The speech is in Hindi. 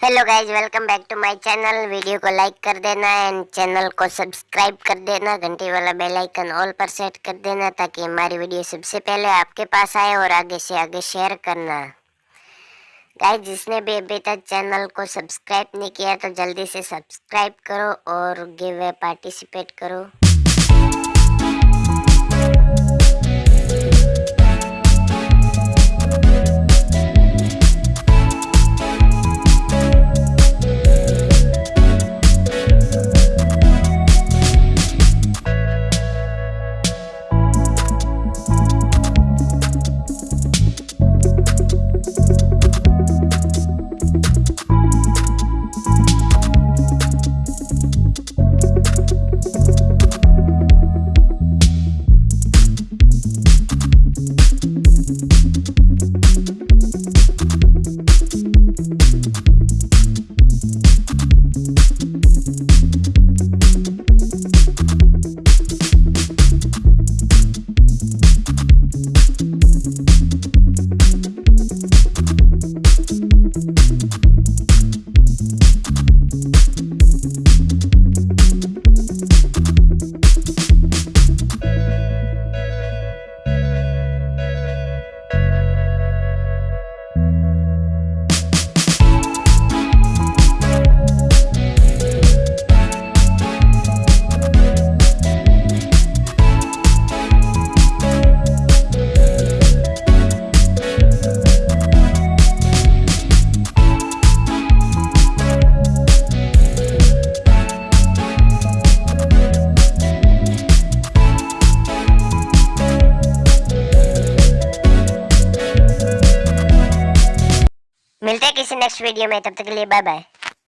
Hello guys welcome back to my channel video को लाइक कर देना एंड चैनल को सब्सक्राइब कर देना. घंटी वाला बेल आइकन ऑल पर सेट कर देना ताकि हमारी वीडियो सबसे पहले आपके पास आए और आगे से आगे शेयर करना। गाइज़ जिसने भी अभी तक चैनल को सब्सक्राइब नहीं किया तो जल्दी से सब्सक्राइब करो और गिव पार्टिसिपेट करो। मिलते हैं किसी नेक्स्ट वीडियो में तब तक के लिए बाय बाय